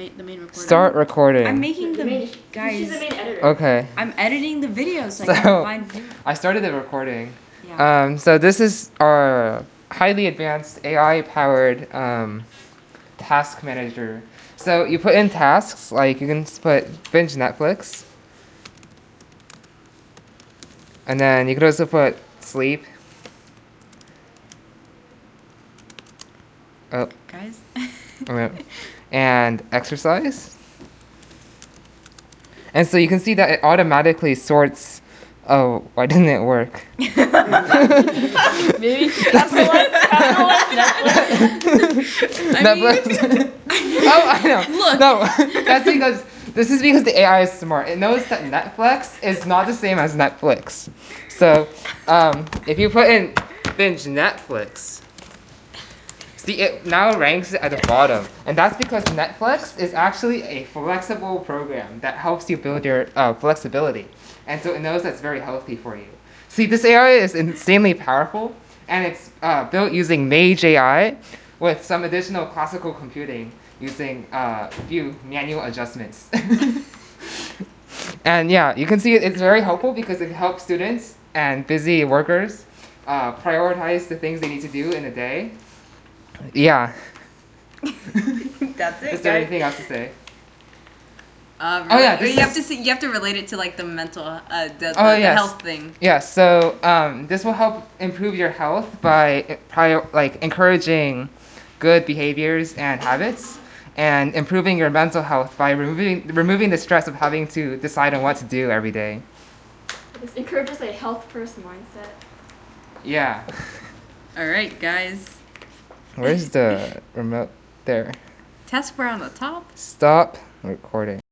main the main recording. Start recording. I'm making The the main, guys. She's the main editor. okay. I'm editing the video so, I So- can find. I started the recording. Yeah. Um, so this is our highly advanced AI-powered um, task manager. So you put in tasks, like you can s- put binge Netflix, and then you could also put sleep. Oh, guys. and exercise. And so you can see that it automatically sorts. Oh, why didn't it work? Maybe capital N, capital N, Netflix. Netflix. oh, I know. Look. No, that's because this is because the AI is smart. It knows that Netflix is not the same as Netflix. So, um, if you put in binge Netflix, see it now ranks at the bottom, and that's because Netflix is actually a flexible program that helps you build your uh, flexibility, and so it knows that's very healthy for you. See, this AI is insanely powerful, and it's uh, built using Mage AI with some additional classical computing using uh, a few manual adjustments. and yeah, you can see it's very helpful because it helps students and busy workers uh, prioritize the things they need to do in a day. Yeah. That's it, Is there guys. anything else to say? Uh, Oh, yeah, this you have to see. You have to relate it to like the mental, uh, the, the, Oh, the yes. health thing. Yeah, so um, this will help improve your health by prior, like encouraging good behaviors and habits, and improving your mental health by removing removing the stress of having to decide on what to do every day. This encourages a health first mindset. Yeah. All right, guys. Where's the remote? There. Taskbar on the top. Stop recording.